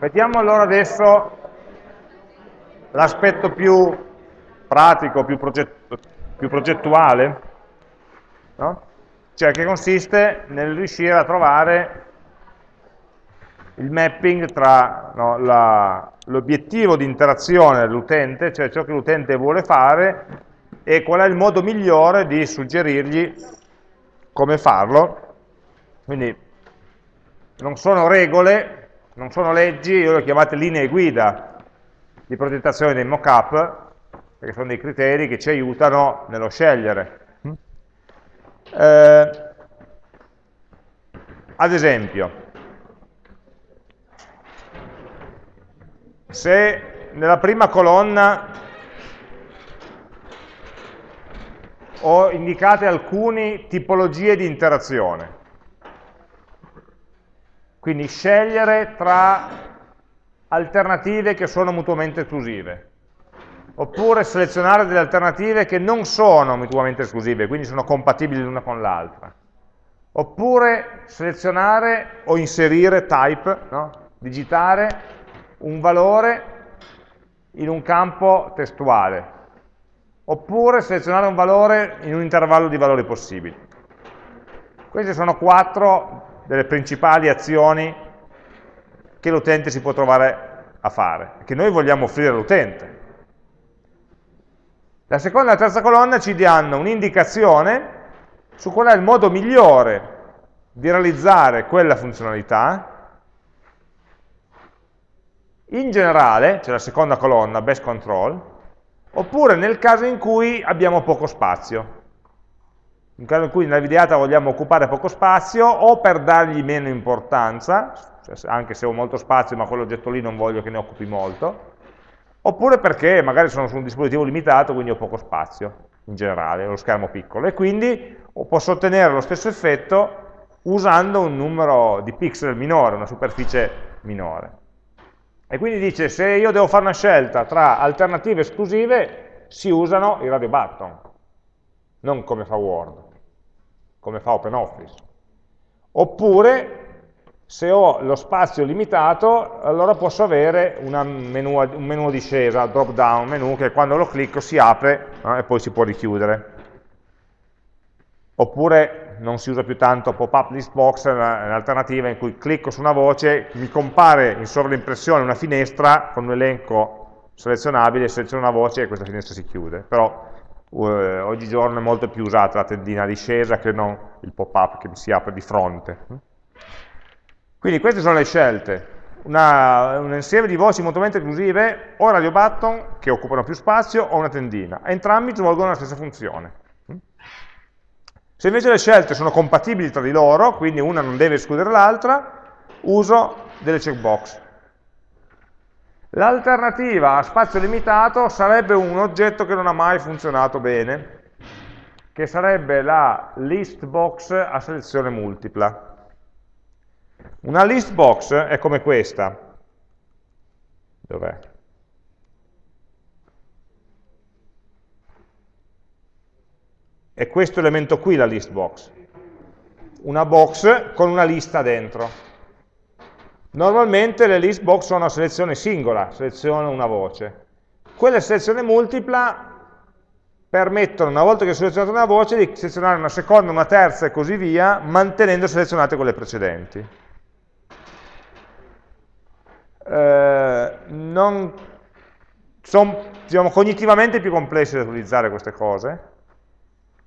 Vediamo allora adesso l'aspetto più pratico, più, progettu più progettuale, no? cioè che consiste nel riuscire a trovare il mapping tra no, l'obiettivo di interazione dell'utente, cioè ciò che l'utente vuole fare, e qual è il modo migliore di suggerirgli come farlo. Quindi non sono regole, non sono leggi, io le ho chiamate linee guida di progettazione dei mockup, perché sono dei criteri che ci aiutano nello scegliere. Eh, ad esempio, se nella prima colonna ho indicate alcune tipologie di interazione, quindi scegliere tra alternative che sono mutuamente esclusive, oppure selezionare delle alternative che non sono mutuamente esclusive, quindi sono compatibili l'una con l'altra, oppure selezionare o inserire type, no? digitare un valore in un campo testuale, oppure selezionare un valore in un intervallo di valori possibili. Queste sono quattro delle principali azioni che l'utente si può trovare a fare, che noi vogliamo offrire all'utente. La seconda e la terza colonna ci danno un'indicazione su qual è il modo migliore di realizzare quella funzionalità. In generale, c'è la seconda colonna, best control, oppure nel caso in cui abbiamo poco spazio. In caso in cui nella videata vogliamo occupare poco spazio, o per dargli meno importanza, cioè anche se ho molto spazio ma quell'oggetto lì non voglio che ne occupi molto, oppure perché magari sono su un dispositivo limitato, quindi ho poco spazio in generale, lo schermo piccolo, e quindi posso ottenere lo stesso effetto usando un numero di pixel minore, una superficie minore. E quindi dice, se io devo fare una scelta tra alternative esclusive, si usano i radio button, non come fa Word, come fa OpenOffice. Oppure se ho lo spazio limitato, allora posso avere menu, un menu a discesa, drop down menu, che quando lo clicco si apre eh, e poi si può richiudere. Oppure non si usa più tanto pop-up list box, è un'alternativa in cui clicco su una voce, mi compare in sovraimpressione una finestra con un elenco selezionabile, seleziono una voce e questa finestra si chiude. Però uh, oggigiorno è molto più usata la tendina a discesa che non il pop-up che si apre di fronte. Quindi queste sono le scelte, una, un insieme di voci mutuamente esclusive, o radio button, che occupano più spazio, o una tendina. Entrambi svolgono la stessa funzione. Se invece le scelte sono compatibili tra di loro, quindi una non deve escludere l'altra, uso delle checkbox. L'alternativa a spazio limitato sarebbe un oggetto che non ha mai funzionato bene, che sarebbe la list box a selezione multipla. Una list box è come questa. Dov'è? È questo elemento qui la list box. Una box con una lista dentro. Normalmente le list box sono a selezione singola, seleziono una voce. Quelle selezione multipla permettono, una volta che ho selezionato una voce, di selezionare una seconda, una terza e così via, mantenendo selezionate quelle precedenti eh, non, sono diciamo, cognitivamente più complessi da utilizzare queste cose.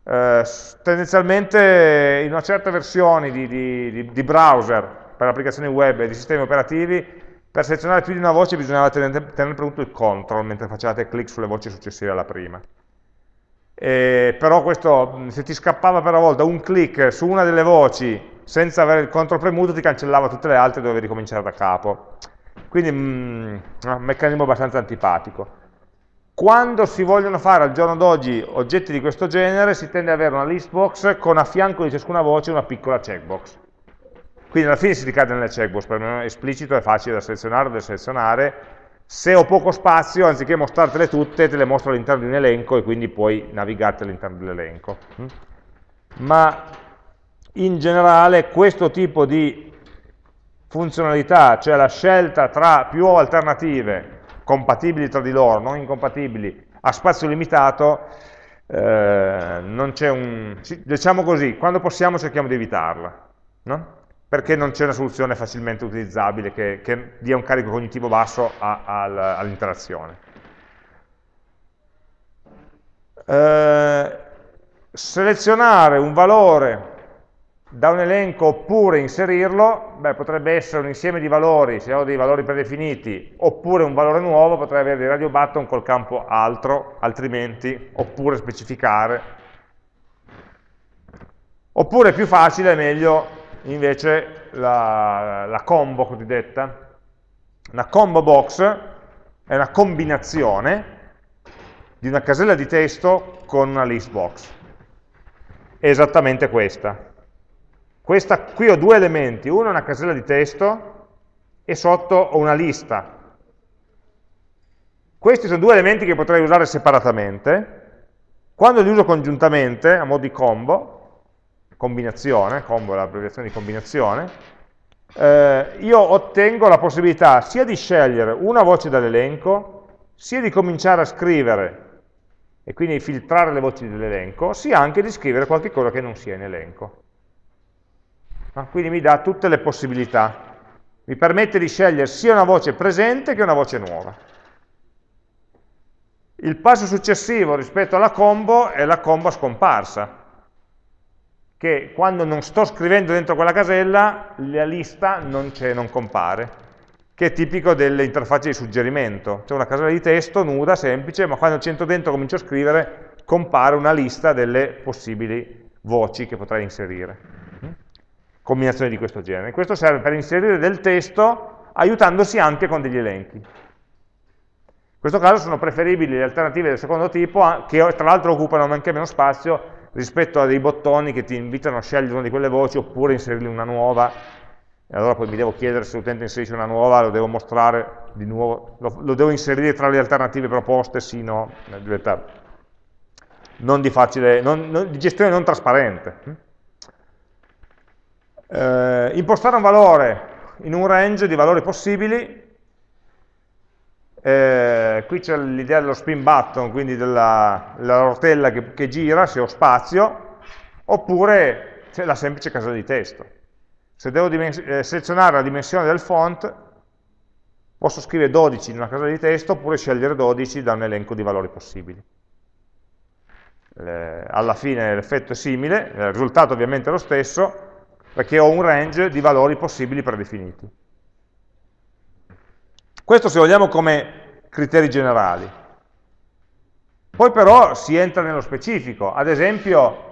Eh, tendenzialmente in una certa versione di, di, di browser per applicazioni web e di sistemi operativi per selezionare più di una voce bisognava tenere, tenere premuto il control mentre facevate clic sulle voci successive alla prima. E, però questo, se ti scappava per una volta un clic su una delle voci senza avere il control premuto ti cancellava tutte le altre e dovevi ricominciare da capo. Quindi mm, un meccanismo abbastanza antipatico. Quando si vogliono fare al giorno d'oggi oggetti di questo genere, si tende ad avere una list box con a fianco di ciascuna voce una piccola checkbox. Quindi alla fine si ricade nelle checkbox, per me è esplicito, è facile da selezionare o da selezionare. Se ho poco spazio, anziché mostrartele tutte, te le mostro all'interno di un elenco e quindi puoi navigarti all'interno dell'elenco. Mm? Ma in generale questo tipo di funzionalità, cioè la scelta tra più alternative compatibili tra di loro, non incompatibili, a spazio limitato, eh, non c'è un... diciamo così, quando possiamo cerchiamo di evitarla, no? Perché non c'è una soluzione facilmente utilizzabile che, che dia un carico cognitivo basso all'interazione. Eh, selezionare un valore da un elenco oppure inserirlo, beh, potrebbe essere un insieme di valori, se ho dei valori predefiniti, oppure un valore nuovo, potrei avere dei radio button col campo altro, altrimenti, oppure specificare. Oppure più facile, è meglio invece la, la combo cosiddetta. Una combo box è una combinazione di una casella di testo con una list box. È esattamente questa. questa. Qui ho due elementi, uno è una casella di testo e sotto ho una lista. Questi sono due elementi che potrei usare separatamente. Quando li uso congiuntamente, a mo' di combo, combinazione, combo è l'abbreviazione di combinazione, eh, io ottengo la possibilità sia di scegliere una voce dall'elenco, sia di cominciare a scrivere e quindi filtrare le voci dell'elenco, sia anche di scrivere qualche cosa che non sia in elenco. Ah, quindi mi dà tutte le possibilità. Mi permette di scegliere sia una voce presente che una voce nuova. Il passo successivo rispetto alla combo è la combo scomparsa che quando non sto scrivendo dentro quella casella, la lista non, non compare, che è tipico delle interfacce di suggerimento. C'è una casella di testo nuda, semplice, ma quando c'entro dentro comincio a scrivere, compare una lista delle possibili voci che potrei inserire. Combinazioni di questo genere. Questo serve per inserire del testo aiutandosi anche con degli elenchi. In questo caso sono preferibili le alternative del secondo tipo, che tra l'altro occupano anche meno spazio, rispetto a dei bottoni che ti invitano a scegliere una di quelle voci oppure inserirne una nuova e allora poi mi devo chiedere se l'utente inserisce una nuova, lo devo mostrare di nuovo, lo, lo devo inserire tra le alternative proposte, sì, no, diventa non di, facile, non, non, di gestione non trasparente. Eh, impostare un valore in un range di valori possibili eh, qui c'è l'idea dello spin button, quindi della, della rotella che, che, gira, se ho spazio, oppure c'è la semplice casella di testo. Se devo eh, selezionare la dimensione del font, posso scrivere 12 in una casella di testo, oppure scegliere 12 da un elenco di valori possibili. Eh, alla fine l'effetto è simile, il risultato ovviamente è lo stesso, perché ho un range di valori possibili predefiniti. Questo se vogliamo come criteri generali. Poi però si entra nello specifico, ad esempio,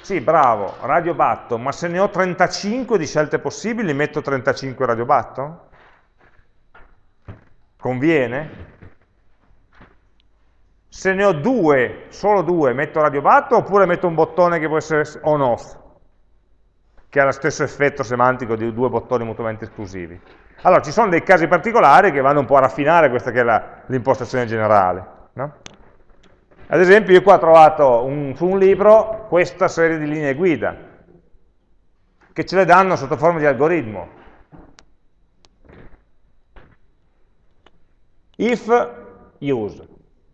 sì bravo, radio button, ma se ne ho 35 di scelte possibili metto 35 radio button? Conviene? Se ne ho due, solo due, metto radio button oppure metto un bottone che può essere on off, che ha lo stesso effetto semantico di due bottoni mutuamente esclusivi? Allora, ci sono dei casi particolari che vanno un po' a raffinare questa che è l'impostazione generale. No? Ad esempio, io qua ho trovato un, su un libro questa serie di linee guida, che ce le danno sotto forma di algoritmo. If use,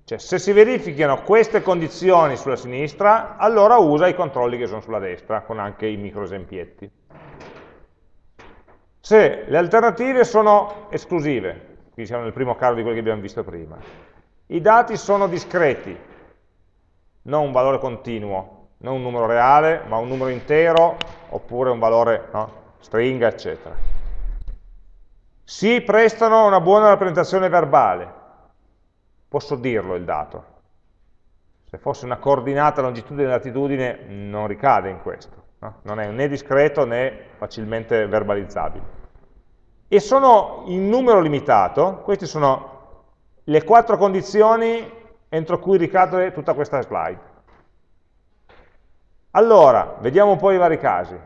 cioè se si verificano queste condizioni sulla sinistra, allora usa i controlli che sono sulla destra, con anche i micro esempietti se le alternative sono esclusive, qui siamo nel primo caso di quelli che abbiamo visto prima, i dati sono discreti, non un valore continuo, non un numero reale, ma un numero intero, oppure un valore no, stringa, eccetera. Si prestano a una buona rappresentazione verbale, posso dirlo il dato. Se fosse una coordinata longitudine e latitudine non ricade in questo, no? non è né discreto né facilmente verbalizzabile e sono in numero limitato, queste sono le quattro condizioni entro cui ricade tutta questa slide. Allora, vediamo un po' i vari casi.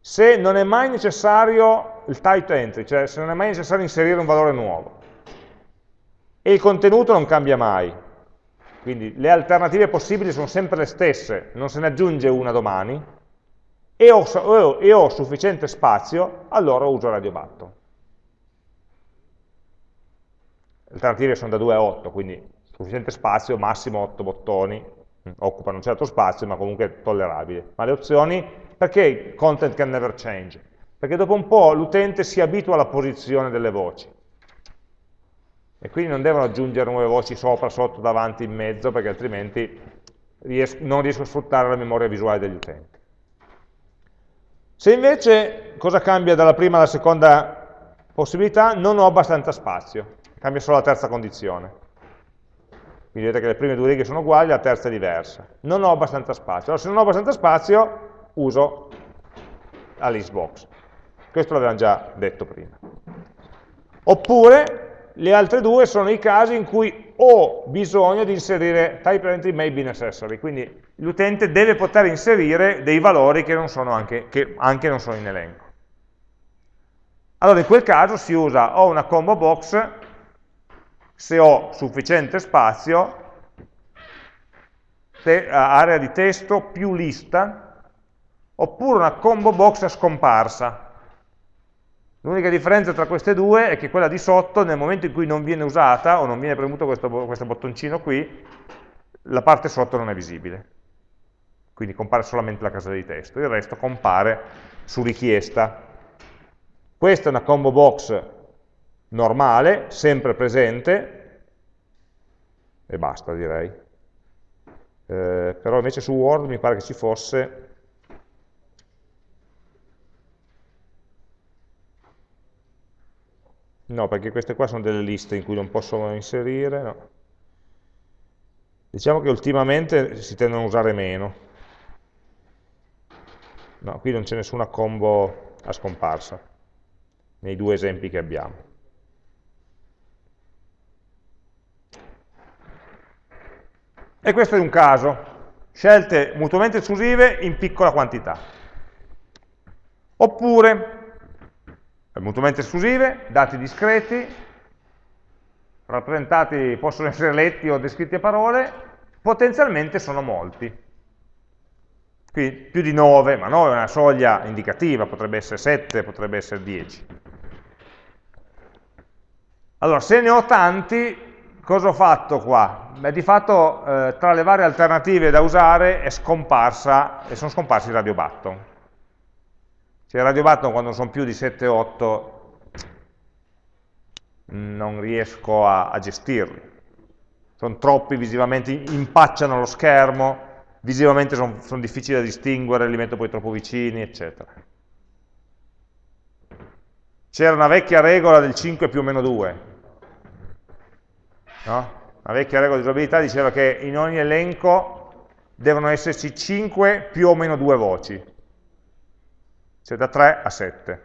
Se non è mai necessario il type entry, cioè se non è mai necessario inserire un valore nuovo, e il contenuto non cambia mai, quindi le alternative possibili sono sempre le stesse, non se ne aggiunge una domani, e ho, e ho sufficiente spazio, allora uso radio button. Le alternative sono da 2 a 8, quindi sufficiente spazio, massimo 8 bottoni, occupano un certo spazio, ma comunque tollerabile. Ma le opzioni, perché content can never change? Perché dopo un po' l'utente si abitua alla posizione delle voci. E quindi non devono aggiungere nuove voci sopra, sotto, davanti, in mezzo, perché altrimenti non riesco a sfruttare la memoria visuale degli utenti. Se invece, cosa cambia dalla prima alla seconda possibilità? Non ho abbastanza spazio, cambia solo la terza condizione. Quindi vedete che le prime due righe sono uguali, la terza è diversa. Non ho abbastanza spazio. Allora, se non ho abbastanza spazio, uso la list box. Questo l'avevamo già detto prima. Oppure, le altre due sono i casi in cui ho bisogno di inserire type entry may be necessary, quindi l'utente deve poter inserire dei valori che, anche, che anche non sono in elenco. Allora in quel caso si usa o una combo box se ho sufficiente spazio, area di testo più lista, oppure una combo box a scomparsa. L'unica differenza tra queste due è che quella di sotto, nel momento in cui non viene usata, o non viene premuto questo, questo bottoncino qui, la parte sotto non è visibile quindi compare solamente la casella di testo, il resto compare su richiesta. Questa è una combo box normale, sempre presente, e basta direi. Eh, però invece su Word mi pare che ci fosse No, perché queste qua sono delle liste in cui non posso inserire, no. Diciamo che ultimamente si tendono a usare meno. No, qui non c'è nessuna combo a scomparsa, nei due esempi che abbiamo. E questo è un caso, scelte mutuamente esclusive in piccola quantità. Oppure, mutuamente esclusive, dati discreti, rappresentati, possono essere letti o descritti a parole, potenzialmente sono molti. Qui più di 9, ma 9 è una soglia indicativa, potrebbe essere 7, potrebbe essere 10. Allora, se ne ho tanti, cosa ho fatto qua? Beh, di fatto eh, tra le varie alternative da usare è scomparsa, e sono scomparsi i radio i radio button quando sono più di 7-8 non riesco a, a gestirli. Sono troppi visivamente, impacciano lo schermo, visivamente sono son difficili da distinguere, li metto poi troppo vicini, eccetera. C'era una vecchia regola del 5 più o meno 2, no? Una vecchia regola di usabilità diceva che in ogni elenco devono esserci 5 più o meno 2 voci, cioè da 3 a 7.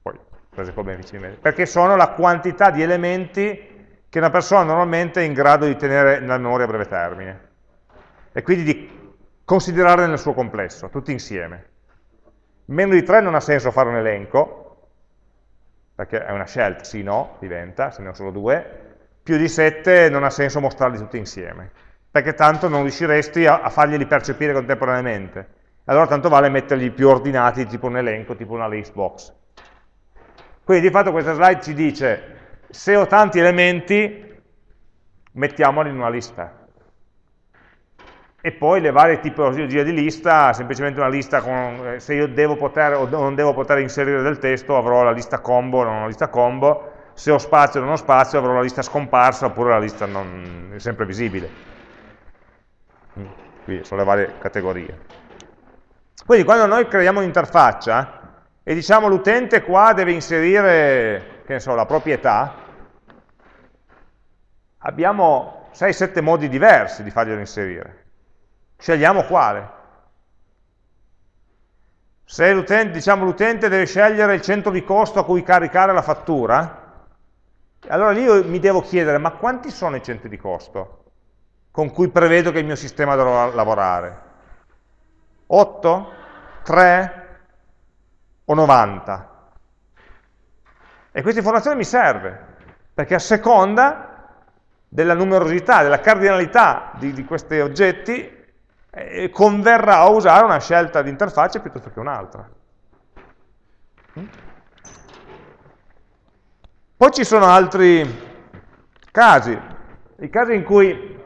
Poi prese po' ben perché sono la quantità di elementi che una persona normalmente è in grado di tenere nella memoria a breve termine e quindi di considerarle nel suo complesso, tutti insieme. Meno di 3 non ha senso fare un elenco, perché è una scelta, sì, no, diventa, se ne ho solo due, più di 7 non ha senso mostrarli tutti insieme, perché tanto non riusciresti a, a farglieli percepire contemporaneamente. Allora tanto vale metterli più ordinati, tipo un elenco, tipo una list box. Quindi di fatto questa slide ci dice, se ho tanti elementi, mettiamoli in una lista e poi le varie tipologie di lista, semplicemente una lista con, eh, se io devo poter o non devo poter inserire del testo avrò la lista combo o non la lista combo, se ho spazio o non ho spazio avrò la lista scomparsa oppure la lista non, sempre visibile. Qui sono le varie categorie. Quindi quando noi creiamo un'interfaccia e diciamo l'utente qua deve inserire, che ne so, la proprietà, abbiamo 6-7 modi diversi di farglielo inserire. Scegliamo quale. Se l'utente diciamo, deve scegliere il centro di costo a cui caricare la fattura, allora lì io mi devo chiedere, ma quanti sono i centri di costo con cui prevedo che il mio sistema dovrà lavorare? 8? 3? O 90? E questa informazione mi serve, perché a seconda della numerosità, della cardinalità di, di questi oggetti, eh, converrà a usare una scelta di interfaccia piuttosto che un'altra. Mm? Poi ci sono altri casi, i casi in cui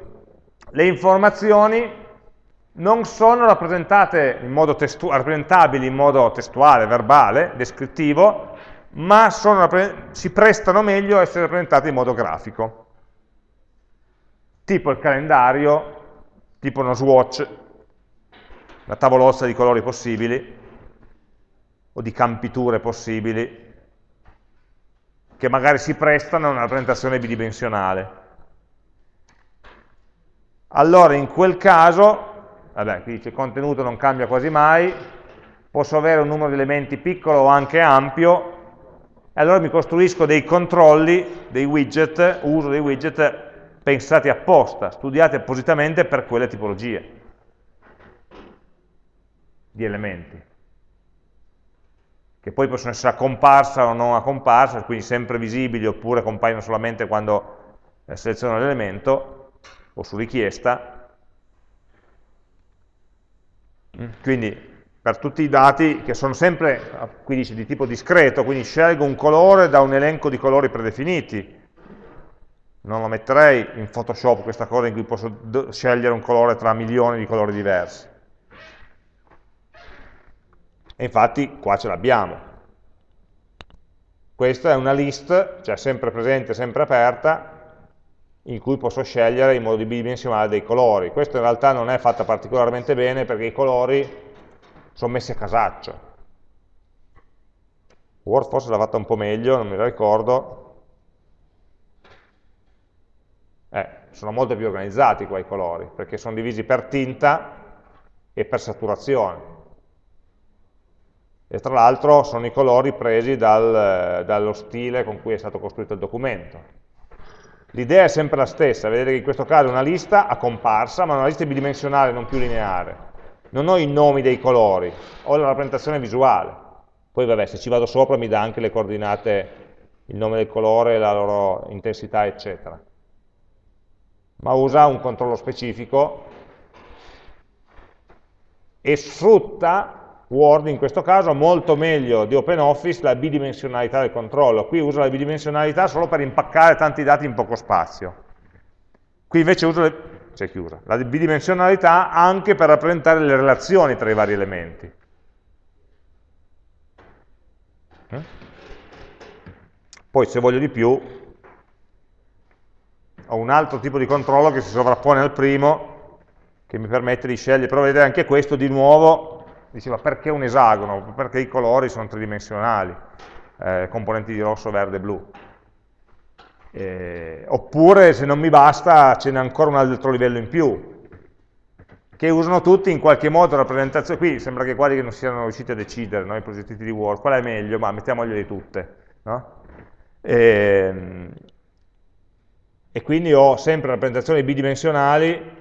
le informazioni non sono rappresentate in modo rappresentabili in modo testuale, verbale, descrittivo, ma si prestano meglio a essere rappresentate in modo grafico. Tipo il calendario, tipo uno swatch, una tavolozza di colori possibili, o di campiture possibili, che magari si prestano a una rappresentazione bidimensionale. Allora in quel caso vabbè, qui dice contenuto non cambia quasi mai, posso avere un numero di elementi piccolo o anche ampio, e allora mi costruisco dei controlli, dei widget, uso dei widget pensati apposta, studiati appositamente per quelle tipologie di elementi, che poi possono essere a comparsa o non a comparsa, quindi sempre visibili oppure compaiono solamente quando eh, seleziono l'elemento o su richiesta, Quindi per tutti i dati che sono sempre, qui dice di tipo discreto, quindi scelgo un colore da un elenco di colori predefiniti. Non lo metterei in Photoshop questa cosa in cui posso scegliere un colore tra milioni di colori diversi. E infatti qua ce l'abbiamo. Questa è una list, cioè sempre presente, sempre aperta, in cui posso scegliere in modo bidimensionale dei colori. Questo in realtà non è fatta particolarmente bene perché i colori sono messi a casaccio. Word forse l'ha fatta un po' meglio, non me la ricordo. Eh, sono molto più organizzati qua i colori, perché sono divisi per tinta e per saturazione. E tra l'altro sono i colori presi dal, dallo stile con cui è stato costruito il documento. L'idea è sempre la stessa, vedete che in questo caso è una lista a comparsa, ma una lista bidimensionale, non più lineare. Non ho i nomi dei colori, ho la rappresentazione visuale. Poi vabbè, se ci vado sopra mi dà anche le coordinate, il nome del colore, la loro intensità, eccetera. Ma usa un controllo specifico e sfrutta Word in questo caso molto meglio di OpenOffice la bidimensionalità del controllo. Qui uso la bidimensionalità solo per impaccare tanti dati in poco spazio. Qui invece uso le, chiusa, la bidimensionalità anche per rappresentare le relazioni tra i vari elementi. Eh? Poi se voglio di più ho un altro tipo di controllo che si sovrappone al primo che mi permette di scegliere, però vedete anche questo di nuovo diceva perché un esagono? Perché i colori sono tridimensionali, eh, componenti di rosso, verde blu. Eh, oppure se non mi basta ce n'è ancora un altro livello in più, che usano tutti in qualche modo rappresentazione, qui sembra che quasi non siano riusciti a decidere, no, i progetti di Word, qual è meglio, ma mettiamogliele tutte. No? E, ehm, e quindi ho sempre rappresentazioni bidimensionali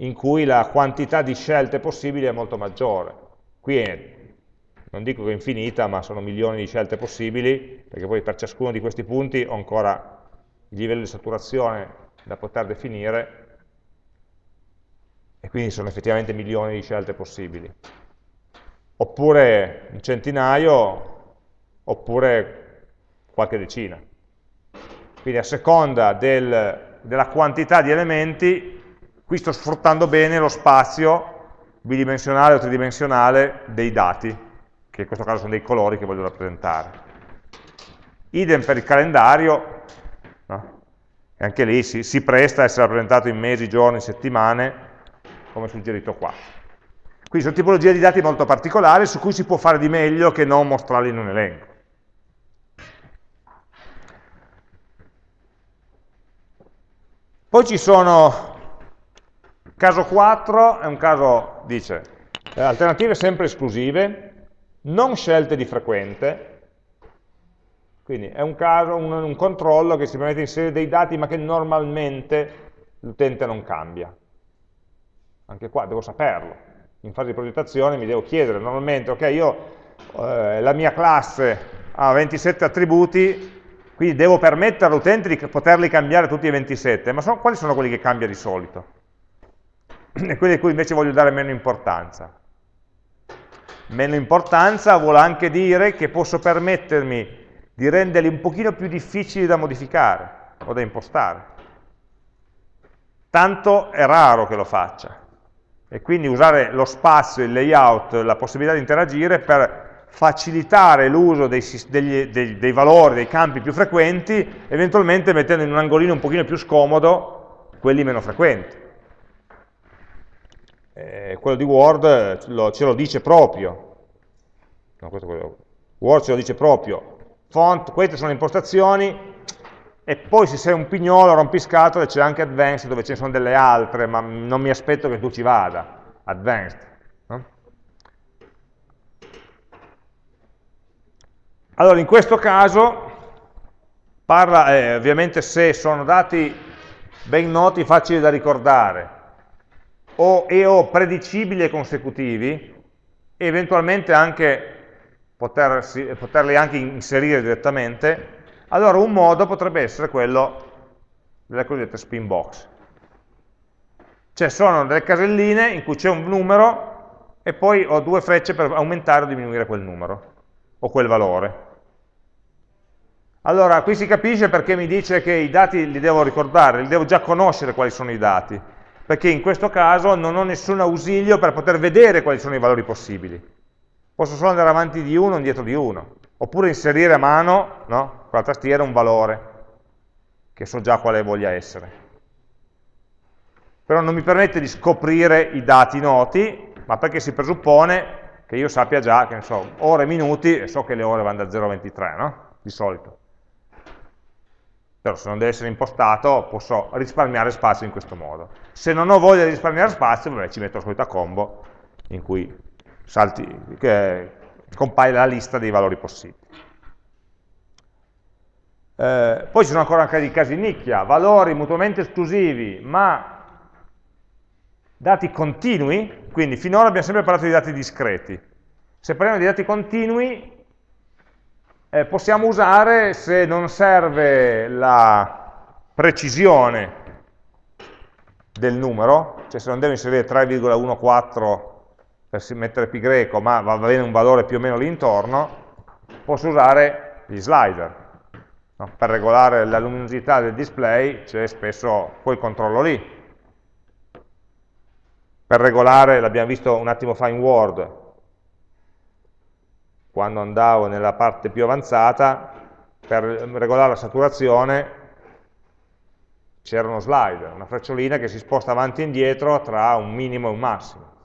in cui la quantità di scelte possibili è molto maggiore. Qui è, non dico che è infinita, ma sono milioni di scelte possibili, perché poi per ciascuno di questi punti ho ancora il livello di saturazione da poter definire, e quindi sono effettivamente milioni di scelte possibili. Oppure un centinaio, oppure qualche decina. Quindi a seconda del, della quantità di elementi Qui sto sfruttando bene lo spazio bidimensionale o tridimensionale dei dati, che in questo caso sono dei colori che voglio rappresentare. Idem per il calendario, no? anche lì si, si presta a essere rappresentato in mesi, giorni, settimane, come suggerito qua. Quindi sono tipologie di dati molto particolari su cui si può fare di meglio che non mostrarli in un elenco. Poi ci sono Caso 4 è un caso, dice, eh, alternative sempre esclusive, non scelte di frequente, quindi è un caso, un, un controllo che si permette di inserire dei dati ma che normalmente l'utente non cambia. Anche qua devo saperlo. In fase di progettazione mi devo chiedere normalmente, ok, io eh, la mia classe ha 27 attributi, quindi devo permettere all'utente di poterli cambiare tutti i 27, ma sono, quali sono quelli che cambia di solito? E quelli a cui invece voglio dare meno importanza. Meno importanza vuole anche dire che posso permettermi di renderli un pochino più difficili da modificare o da impostare. Tanto è raro che lo faccia. E quindi usare lo spazio, il layout, la possibilità di interagire per facilitare l'uso dei, dei, dei, valori, dei campi più frequenti, eventualmente mettendo in un angolino un pochino più scomodo quelli meno frequenti. Eh, quello di Word lo, ce lo dice proprio. No, Word ce lo dice proprio. Font, queste sono le impostazioni, e poi se sei un pignolo rompiscatole c'è anche Advanced dove ce ne sono delle altre, ma non mi aspetto che tu ci vada, Advanced. Allora, in questo caso, parla, eh, ovviamente se sono dati ben noti, facili da ricordare, o, e o predicibili e consecutivi, e eventualmente anche potersi, poterli anche inserire direttamente, allora un modo potrebbe essere quello delle cosiddette spin box. Cioè sono delle caselline in cui c'è un numero e poi ho due frecce per aumentare o diminuire quel numero, o quel valore. Allora, qui si capisce perché mi dice che i dati li devo ricordare, li devo già conoscere quali sono i dati, perché in questo caso non ho nessun ausilio per poter vedere quali sono i valori possibili. Posso solo andare avanti di uno o indietro di uno, oppure inserire a mano no? con la tastiera un valore, che so già quale voglia essere. Però non mi permette di scoprire i dati noti, ma perché si presuppone che io sappia già, che ne so, ore e minuti, e so che le ore vanno da 0 a 23, no? Di solito. Però se non deve essere impostato, posso risparmiare spazio in questo modo. Se non ho voglia di risparmiare spazio, vabbè, ci metto la solita combo, in cui salti, che compaia la lista dei valori possibili. Eh, poi ci sono ancora anche dei casi nicchia, valori mutuamente esclusivi, ma dati continui, quindi finora abbiamo sempre parlato di dati discreti. Se parliamo di dati continui, eh, possiamo usare, se non serve la precisione del numero, cioè se non devo inserire 3,14 per mettere pi greco, ma va bene un valore più o meno lì intorno, posso usare gli slider. No? Per regolare la luminosità del display c'è spesso quel controllo lì. Per regolare, l'abbiamo visto un attimo fa in Word, quando andavo nella parte più avanzata, per regolare la saturazione c'era uno slider, una frecciolina che si sposta avanti e indietro tra un minimo e un massimo.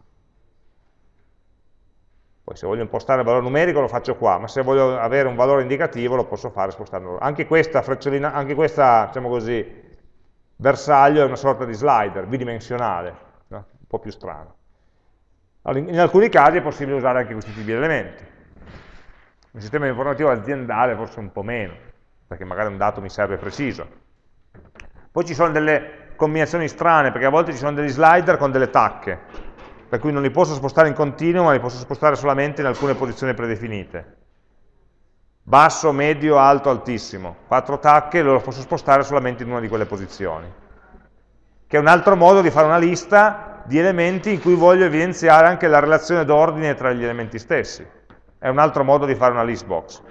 Poi se voglio impostare il valore numerico lo faccio qua, ma se voglio avere un valore indicativo lo posso fare spostandolo. Anche questa frecciolina, anche questa, diciamo così, bersaglio è una sorta di slider bidimensionale, no? un po' più strano. In alcuni casi è possibile usare anche questi tipi di elementi. Un sistema informativo aziendale forse un po' meno, perché magari un dato mi serve preciso. Poi ci sono delle combinazioni strane, perché a volte ci sono degli slider con delle tacche per cui non li posso spostare in continuo, ma li posso spostare solamente in alcune posizioni predefinite. Basso, medio, alto, altissimo. Quattro tacche lo posso spostare solamente in una di quelle posizioni. Che è un altro modo di fare una lista di elementi in cui voglio evidenziare anche la relazione d'ordine tra gli elementi stessi. È un altro modo di fare una list box,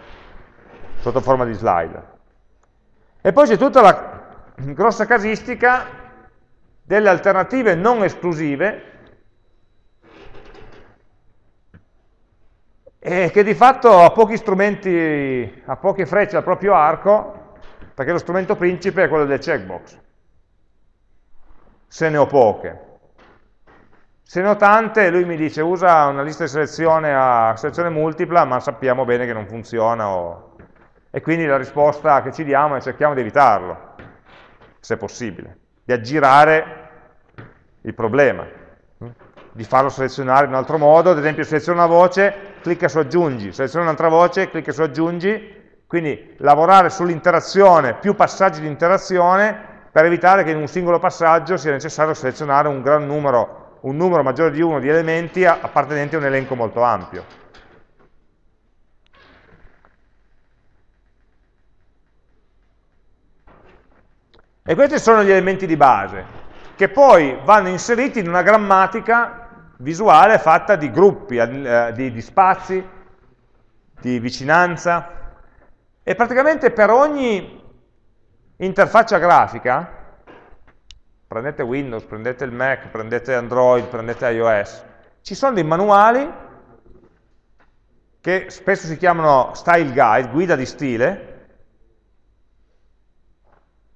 sotto forma di slide. E poi c'è tutta la grossa casistica delle alternative non esclusive e che di fatto ha pochi strumenti, ha poche frecce al proprio arco, perché lo strumento principe è quello del checkbox, se ne ho poche. Se ne ho tante, lui mi dice usa una lista di selezione a selezione multipla, ma sappiamo bene che non funziona, o... e quindi la risposta che ci diamo è cerchiamo di evitarlo, se possibile, di aggirare il problema, di farlo selezionare in un altro modo, ad esempio seleziona una voce, clicca su aggiungi, seleziona un'altra voce, clicca su aggiungi, quindi lavorare sull'interazione, più passaggi di interazione, per evitare che in un singolo passaggio sia necessario selezionare un gran numero, un numero maggiore di uno di elementi appartenenti a un elenco molto ampio. E questi sono gli elementi di base, che poi vanno inseriti in una grammatica visuale fatta di gruppi, eh, di, di spazi, di vicinanza, e praticamente per ogni interfaccia grafica, prendete Windows, prendete il Mac, prendete Android, prendete iOS, ci sono dei manuali che spesso si chiamano style guide, guida di stile,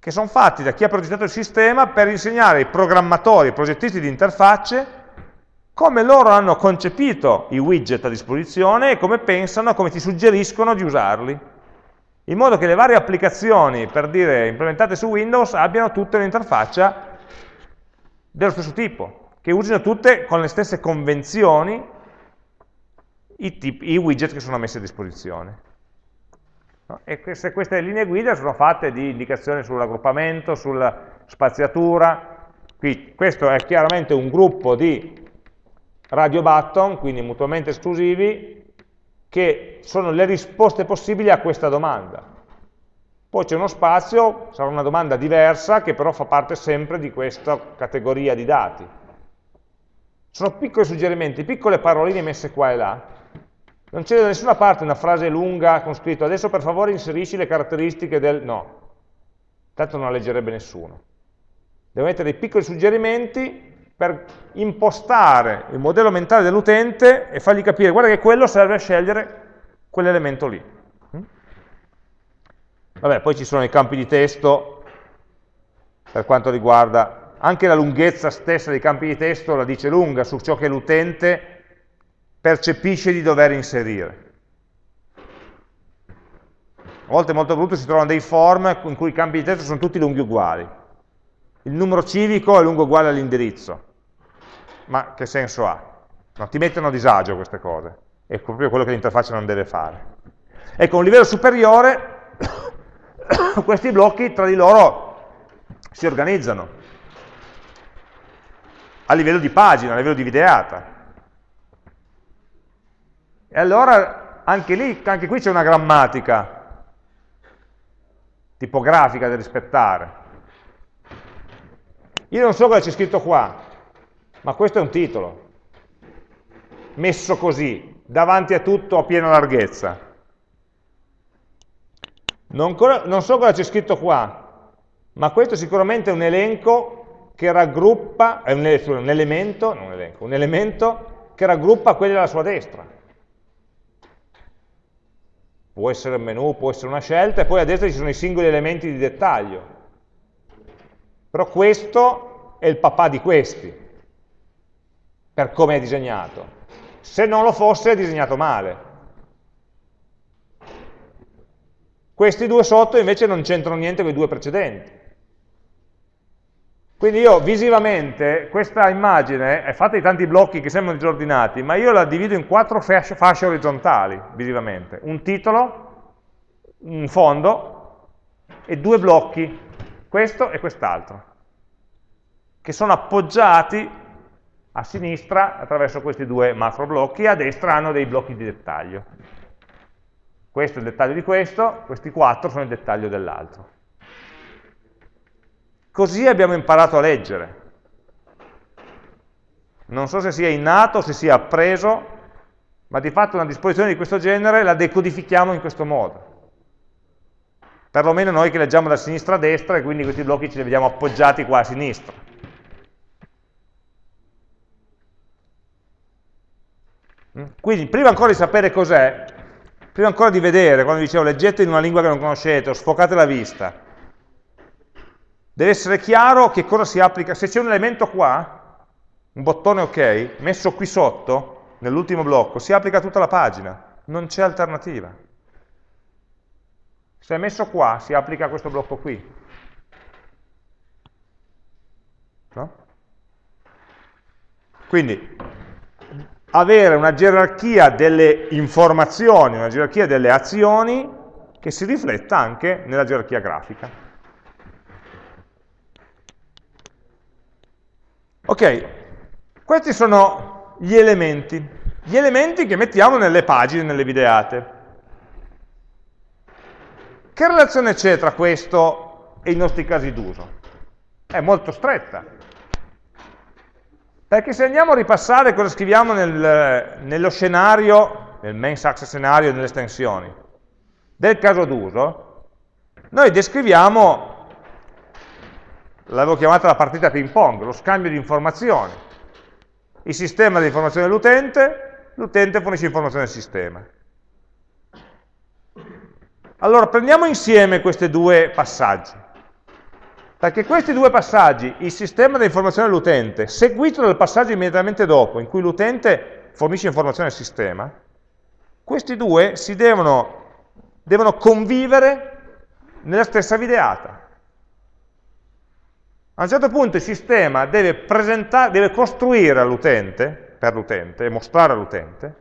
che sono fatti da chi ha progettato il sistema per insegnare ai programmatori, ai progettisti di interfacce, come loro hanno concepito i widget a disposizione e come pensano, come ti suggeriscono di usarli in modo che le varie applicazioni, per dire, implementate su Windows, abbiano tutte un'interfaccia dello stesso tipo, che usino tutte con le stesse convenzioni i, tipi, i widget che sono messi a disposizione. E se queste linee guida sono fatte di indicazioni sull'aggruppamento, sulla spaziatura, qui questo è chiaramente un gruppo di radio button, quindi mutuamente esclusivi, che sono le risposte possibili a questa domanda. Poi c'è uno spazio, sarà una domanda diversa, che però fa parte sempre di questa categoria di dati. Sono piccoli suggerimenti, piccole paroline messe qua e là. Non c'è da nessuna parte una frase lunga con scritto adesso per favore inserisci le caratteristiche del... no, tanto non la leggerebbe nessuno. Devo mettere dei piccoli suggerimenti per impostare il modello mentale dell'utente e fargli capire, guarda che quello serve a scegliere quell'elemento lì. Mm? Vabbè, poi ci sono i campi di testo per quanto riguarda anche la lunghezza stessa dei campi di testo la dice lunga su ciò che l'utente percepisce di dover inserire. A volte molto brutto si trovano dei form in cui i campi di testo sono tutti lunghi uguali. Il numero civico è lungo uguale all'indirizzo ma che senso ha? No, ti mettono a disagio queste cose, è proprio quello che l'interfaccia non deve fare. Ecco, a un livello superiore, questi blocchi tra di loro si organizzano a livello di pagina, a livello di videata. E allora anche lì, anche qui c'è una grammatica tipografica da rispettare. Io non so cosa c'è scritto qua, ma questo è un titolo, messo così, davanti a tutto a piena larghezza. Non, non so cosa c'è scritto qua, ma questo è sicuramente un elenco che raggruppa, è un, un elemento, non un elenco, un elemento che raggruppa quelli alla sua destra. Può essere un menu, può essere una scelta, e poi a destra ci sono i singoli elementi di dettaglio. Però questo è il papà di questi per come è disegnato. Se non lo fosse è disegnato male. Questi due sotto invece non c'entrano niente con i due precedenti. Quindi io visivamente, questa immagine è fatta di tanti blocchi che sembrano disordinati, ma io la divido in quattro fasce, fasce orizzontali, visivamente. Un titolo, un fondo e due blocchi, questo e quest'altro, che sono appoggiati a sinistra attraverso questi due macro blocchi, a destra hanno dei blocchi di dettaglio. Questo è il dettaglio di questo, questi quattro sono il dettaglio dell'altro. Così abbiamo imparato a leggere. Non so se sia innato, se sia appreso, ma di fatto una disposizione di questo genere la decodifichiamo in questo modo. Perlomeno noi che leggiamo da sinistra a destra e quindi questi blocchi ce li vediamo appoggiati qua a sinistra. Quindi prima ancora di sapere cos'è, prima ancora di vedere, quando dicevo leggete in una lingua che non conoscete o sfocate la vista, deve essere chiaro che cosa si applica. Se c'è un elemento qua, un bottone ok, messo qui sotto, nell'ultimo blocco, si applica a tutta la pagina, non c'è alternativa. Se è messo qua, si applica a questo blocco qui. No? Quindi, avere una gerarchia delle informazioni, una gerarchia delle azioni che si rifletta anche nella gerarchia grafica. Ok, questi sono gli elementi, gli elementi che mettiamo nelle pagine, nelle videate. Che relazione c'è tra questo e i nostri casi d'uso? È molto stretta. Perché se andiamo a ripassare cosa scriviamo nel, nello scenario, nel main success scenario, nelle estensioni, del caso d'uso, noi descriviamo, l'avevo chiamata la partita ping pong, lo scambio di informazioni. Il sistema di informazione dell'utente, l'utente fornisce informazioni al sistema. Allora, prendiamo insieme questi due passaggi. Perché questi due passaggi, il sistema di informazione dell'utente, seguito dal passaggio immediatamente dopo, in cui l'utente fornisce informazioni al sistema, questi due si devono, devono convivere nella stessa videata. A un certo punto il sistema deve, deve costruire all'utente, per l'utente, e mostrare all'utente,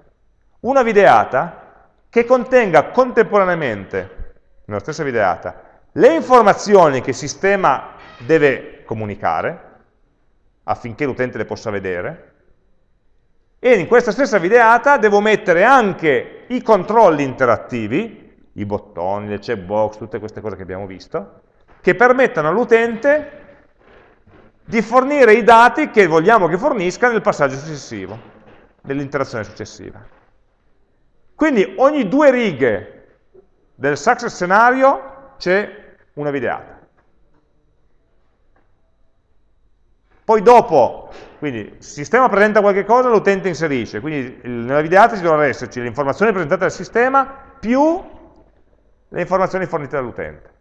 una videata che contenga contemporaneamente, nella stessa videata, le informazioni che il sistema deve comunicare, affinché l'utente le possa vedere, e in questa stessa videata devo mettere anche i controlli interattivi, i bottoni, le checkbox, tutte queste cose che abbiamo visto, che permettano all'utente di fornire i dati che vogliamo che fornisca nel passaggio successivo, nell'interazione successiva. Quindi ogni due righe del success scenario c'è una videata. Poi dopo, quindi il sistema presenta qualche cosa, l'utente inserisce, quindi nella videata ci dovranno esserci le informazioni presentate dal sistema più le informazioni fornite dall'utente.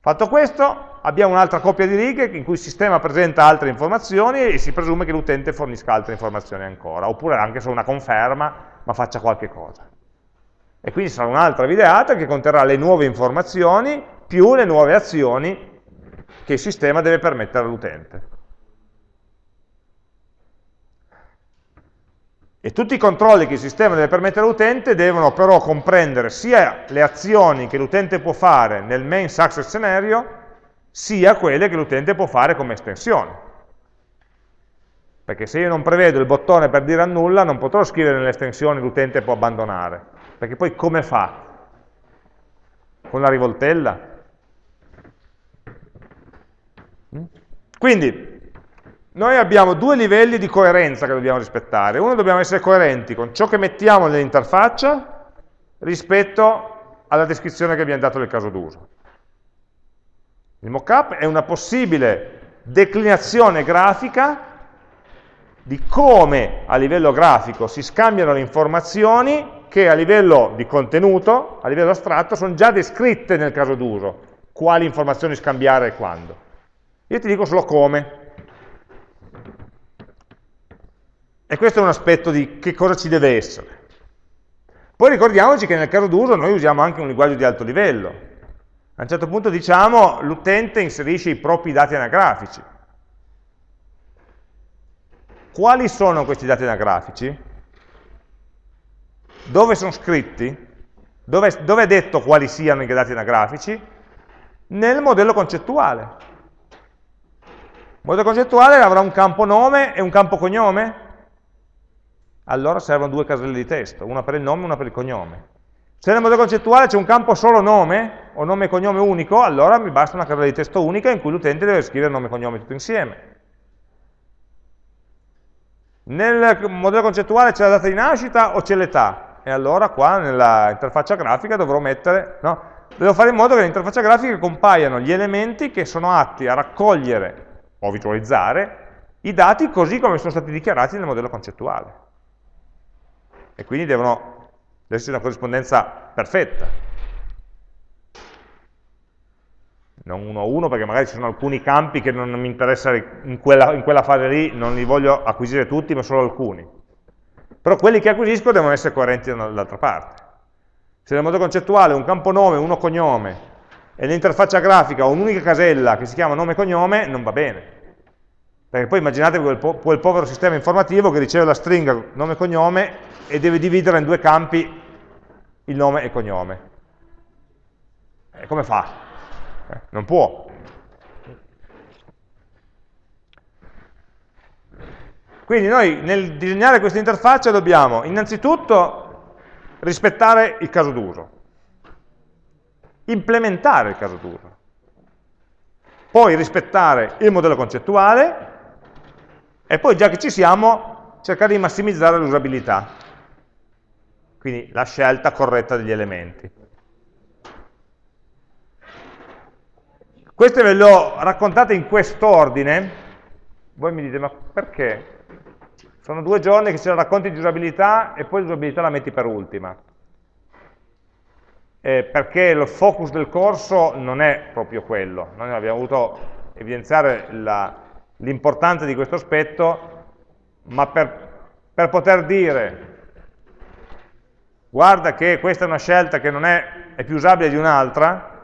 Fatto questo, abbiamo un'altra coppia di righe in cui il sistema presenta altre informazioni e si presume che l'utente fornisca altre informazioni ancora, oppure anche solo una conferma ma faccia qualche cosa. E quindi sarà un'altra videata che conterrà le nuove informazioni più le nuove azioni che il sistema deve permettere all'utente. E tutti i controlli che il sistema deve permettere all'utente devono però comprendere sia le azioni che l'utente può fare nel main success scenario, sia quelle che l'utente può fare come estensione. Perché se io non prevedo il bottone per dire annulla, non potrò scrivere nelle estensioni l'utente può abbandonare. Perché poi come fa? Con la rivoltella? Mm? Quindi, noi abbiamo due livelli di coerenza che dobbiamo rispettare. Uno, dobbiamo essere coerenti con ciò che mettiamo nell'interfaccia rispetto alla descrizione che abbiamo dato del caso d'uso. Il mockup è una possibile declinazione grafica di come a livello grafico si scambiano le informazioni che a livello di contenuto, a livello astratto, sono già descritte nel caso d'uso, quali informazioni scambiare e quando. Io ti dico solo come. E questo è un aspetto di che cosa ci deve essere. Poi ricordiamoci che nel caso d'uso noi usiamo anche un linguaggio di alto livello. A un certo punto diciamo l'utente inserisce i propri dati anagrafici. Quali sono questi dati anagrafici? Dove sono scritti? Dove, dove è detto quali siano i dati anagrafici? Nel modello concettuale. Il modello concettuale avrà un campo nome e un campo cognome? Allora servono due caselle di testo, una per il nome e una per il cognome. Se nel modello concettuale c'è un campo solo nome, o nome e cognome unico, allora mi basta una casella di testo unica in cui l'utente deve scrivere nome e cognome tutto insieme. Nel modello concettuale c'è la data di nascita o c'è l'età? E allora qua nella interfaccia grafica dovrò mettere, no? Devo fare in modo che nell'interfaccia grafica compaiano gli elementi che sono atti a raccogliere o visualizzare i dati così come sono stati dichiarati nel modello concettuale. E quindi devono esserci una corrispondenza perfetta. non uno a uno perché magari ci sono alcuni campi che non mi interessa in quella, in quella fase lì, non li voglio acquisire tutti, ma solo alcuni. Però quelli che acquisisco devono essere coerenti dall'altra parte. Se nel modo concettuale un campo nome, uno cognome, e nell'interfaccia grafica ho un'unica casella che si chiama nome e cognome, non va bene. Perché poi immaginatevi quel, po quel povero sistema informativo che riceve la stringa nome e cognome e deve dividere in due campi il nome e cognome. E come fa? Eh, non può. Quindi noi nel disegnare questa interfaccia dobbiamo innanzitutto rispettare il caso d'uso, implementare il caso d'uso, poi rispettare il modello concettuale E poi già che ci siamo, cercare di massimizzare l'usabilità, quindi la scelta corretta degli elementi. Queste ve le ho raccontate in quest'ordine, voi mi dite ma perché? Sono due giorni che ce la racconti di usabilità e poi l'usabilità la metti per ultima. Eh, perché il focus del corso non è proprio quello, noi abbiamo voluto evidenziare l'importanza di questo aspetto, ma per, per poter dire guarda che questa è una scelta che non è, è più usabile di un'altra,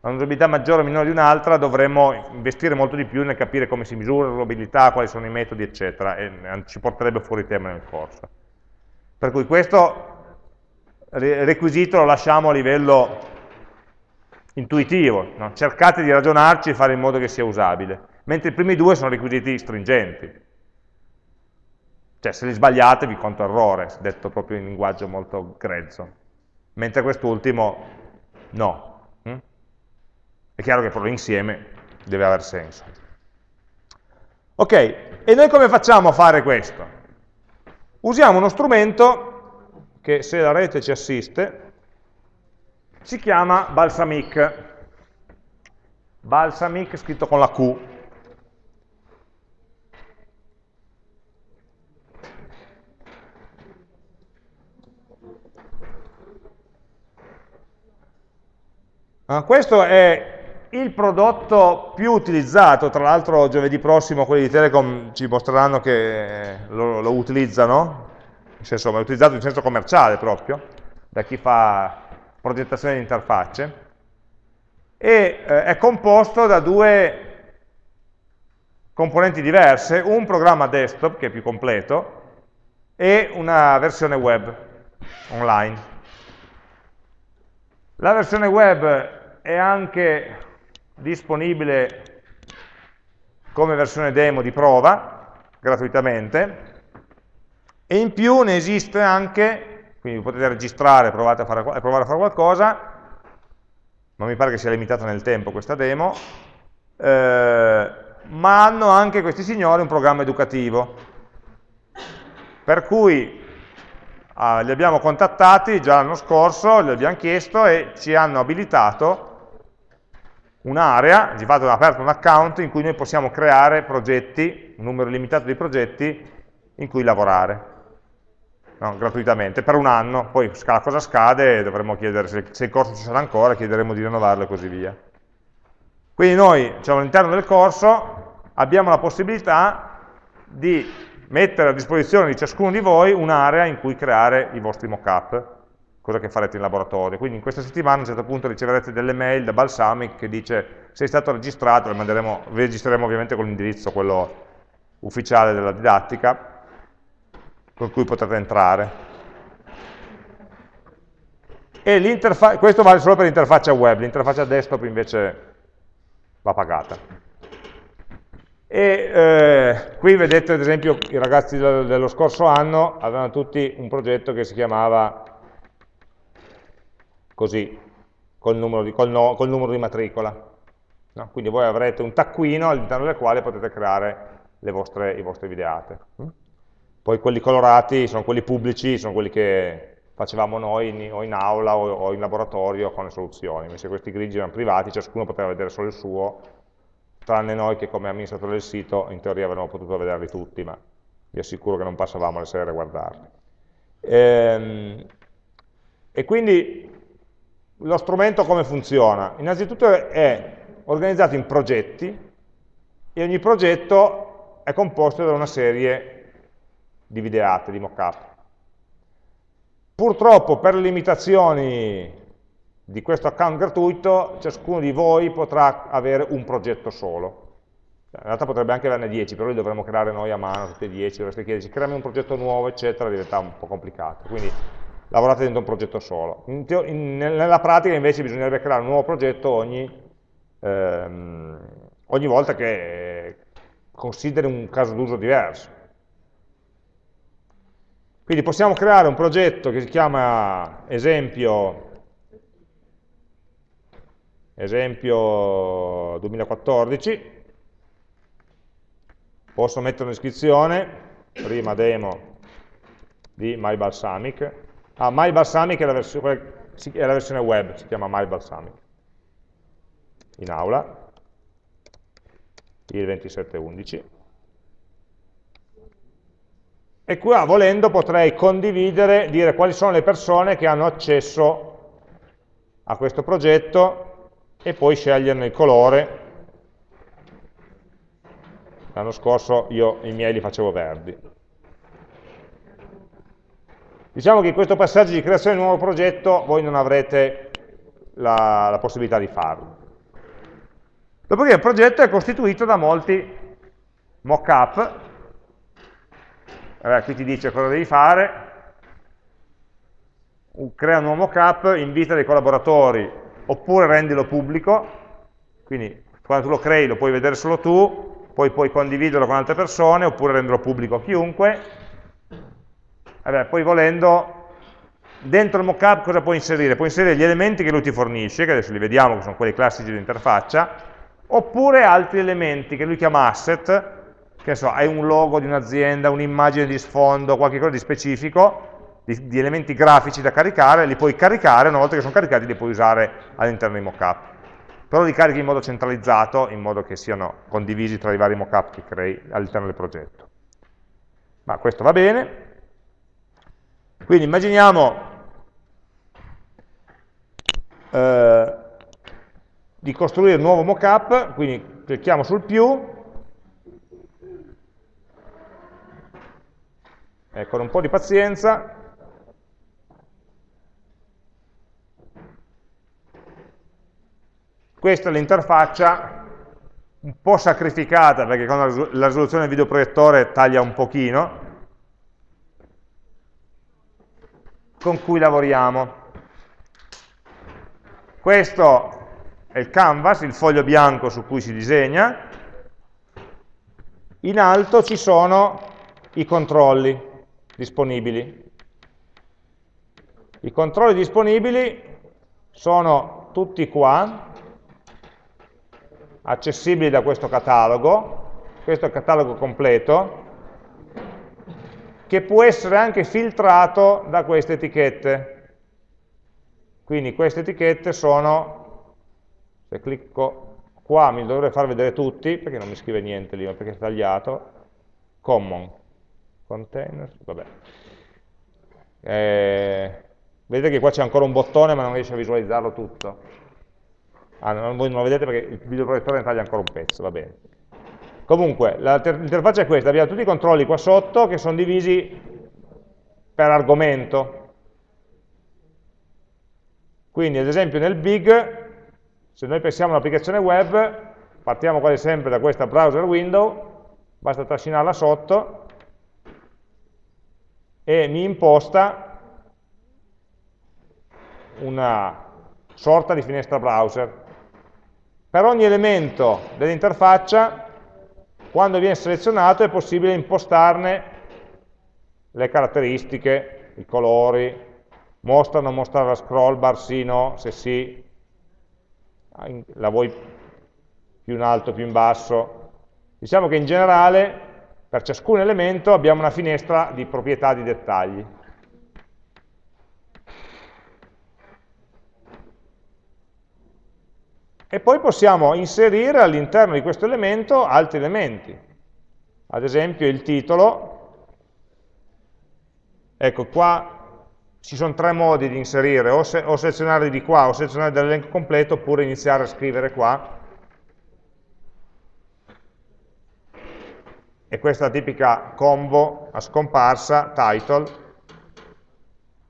ha un'usabilità maggiore o minore di un'altra, dovremmo investire molto di più nel capire come si misura l'usabilità, quali sono i metodi, eccetera, e ci porterebbe fuori tema nel corso. Per cui questo requisito lo lasciamo a livello intuitivo, no? cercate di ragionarci e fare in modo che sia usabile, mentre i primi due sono requisiti stringenti. Cioè, se li sbagliate vi conto errore, detto proprio in linguaggio molto grezzo, mentre quest'ultimo no. È chiaro che però insieme deve aver senso. Ok, e noi come facciamo a fare questo? Usiamo uno strumento che se la rete ci assiste si chiama Balsamic. Balsamic scritto con la Q. Ah, questo è il prodotto più utilizzato, tra l'altro giovedì prossimo quelli di Telecom ci mostreranno che lo, lo utilizzano, in senso, è utilizzato in senso commerciale proprio, da chi fa progettazione di interfacce, e eh, è composto da due componenti diverse, un programma desktop che è più completo e una versione web online. La versione web è anche disponibile come versione demo di prova, gratuitamente, e in più ne esiste anche, quindi potete registrare e provare a fare, qualcosa, non mi pare che sia limitata nel tempo questa demo, eh, ma hanno anche questi signori un programma educativo, per cui ah, li abbiamo contattati già l'anno scorso, li abbiamo chiesto e ci hanno abilitato un'area, di fatto abbiamo aperto un account in cui noi possiamo creare progetti, un numero limitato di progetti in cui lavorare, no, gratuitamente, per un anno, poi la cosa scade e dovremo chiedere se, se il corso ci sarà ancora, chiederemo di rinnovarlo e così via. Quindi noi, diciamo, all'interno del corso abbiamo la possibilità di mettere a disposizione di ciascuno di voi un'area in cui creare i vostri mock-up cosa che farete in laboratorio. Quindi in questa settimana a un certo punto riceverete delle mail da Balsamic che dice sei stato registrato, le manderemo, registreremo ovviamente con l'indirizzo, quello ufficiale della didattica, con cui potrete entrare. E questo vale solo per l'interfaccia web, l'interfaccia desktop invece va pagata. E eh, qui vedete ad esempio i ragazzi dello scorso anno avevano tutti un progetto che si chiamava così, col numero di, col no, col numero di matricola. No? Quindi voi avrete un taccuino all'interno del quale potete creare vostre, i vostri videate. Mm? Poi quelli colorati sono quelli pubblici, sono quelli che facevamo noi in, o in aula o, o, in laboratorio con le soluzioni, invece questi grigi erano privati, ciascuno poteva vedere solo il suo, tranne noi che come amministratore del sito in teoria avremmo potuto vederli tutti, ma vi assicuro che non passavamo le sere a guardarli. Ehm, e quindi lo strumento come funziona? Innanzitutto è organizzato in progetti e ogni progetto è composto da una serie di videate, di mockup. Purtroppo per le limitazioni di questo account gratuito ciascuno di voi potrà avere un progetto solo. In realtà potrebbe anche averne 10, però li dovremmo creare noi a mano tutti e 10, dovreste chiederci creiamo un progetto nuovo, eccetera, diventa un po' complicato. Quindi lavorate dentro un progetto solo. In in, nella pratica invece bisognerebbe creare un nuovo progetto ogni, ehm, ogni volta che consideri un caso d'uso diverso. Quindi possiamo creare un progetto che si chiama esempio, esempio 2014, posso mettere un'iscrizione, prima demo di MyBalsamic, ah, MyBalsamic è la, è la versione web, si chiama MyBalsamic, in aula, il 2711, e qua volendo potrei condividere, dire quali sono le persone che hanno accesso a questo progetto e poi sceglierne il colore. L'anno scorso io i miei li facevo verdi. Diciamo che in questo passaggio di creazione di un nuovo progetto voi non avrete la, la possibilità di farlo. Dopodiché il progetto è costituito da molti mock-up allora, qui ti dice cosa devi fare, crea un nuovo mockup, invita dei collaboratori, oppure rendilo pubblico, quindi quando tu lo crei lo puoi vedere solo tu, poi puoi condividerlo con altre persone, oppure renderlo pubblico a chiunque. Allora, poi volendo, dentro il mockup cosa puoi inserire? Puoi inserire gli elementi che lui ti fornisce, che adesso li vediamo, che sono quelli classici dell'interfaccia, oppure altri elementi che lui chiama asset, che so, hai un logo di un'azienda, un'immagine di sfondo, qualcosa di specifico, di, di, elementi grafici da caricare, li puoi caricare, una volta che sono caricati li puoi usare all'interno dei mockup. Però li carichi in modo centralizzato, in modo che siano condivisi tra i vari mockup che crei all'interno del progetto. Ma questo va bene. Quindi immaginiamo eh, di costruire un nuovo mockup, quindi clicchiamo sul più, eh, con un po' di pazienza, questa è l'interfaccia un po' sacrificata perché con la risoluzione del videoproiettore taglia un pochino, con cui lavoriamo. Questo è il canvas, il foglio bianco su cui si disegna, in alto ci sono i controlli, disponibili. I controlli disponibili sono tutti qua, accessibili da questo catalogo, questo è il catalogo completo, che può essere anche filtrato da queste etichette. Quindi queste etichette sono, se clicco qua mi dovrei far vedere tutti, perché non mi scrive niente lì, ma perché è tagliato, common container, vabbè. Eh, vedete che qua c'è ancora un bottone ma non riesce a visualizzarlo tutto. Ah, non, voi non lo vedete perché il videoproiettore ne taglia ancora un pezzo, va bene. Comunque, l'interfaccia è questa, abbiamo tutti i controlli qua sotto che sono divisi per argomento. Quindi, ad esempio, nel big, se noi pensiamo all'applicazione web, partiamo quasi sempre da questa browser window, basta trascinarla sotto, e mi imposta una sorta di finestra browser. Per ogni elemento dell'interfaccia, quando viene selezionato, è possibile impostarne le caratteristiche, i colori, mostra o non mostrare la scroll bar, sì, no, se sì, la vuoi più in alto, più in basso. Diciamo che in generale per ciascun elemento abbiamo una finestra di proprietà di dettagli. E poi possiamo inserire all'interno di questo elemento altri elementi. Ad esempio il titolo. Ecco, qua ci sono tre modi di inserire, o, se, o selezionare di qua, o selezionare dall'elenco completo, oppure iniziare a scrivere qua e questa è la tipica combo a scomparsa, title,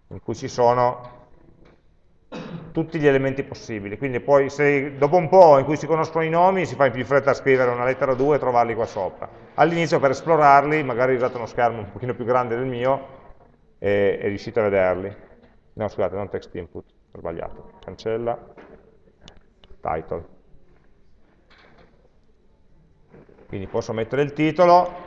in cui ci sono tutti gli elementi possibili, quindi poi se dopo un po' in cui si conoscono i nomi si fa in più fretta a scrivere una lettera 2 e trovarli qua sopra. All'inizio per esplorarli, magari usate uno schermo un pochino più grande del mio e, e riuscite a vederli. No, scusate, non text input, ho sbagliato. Cancella, title. Quindi posso mettere il titolo,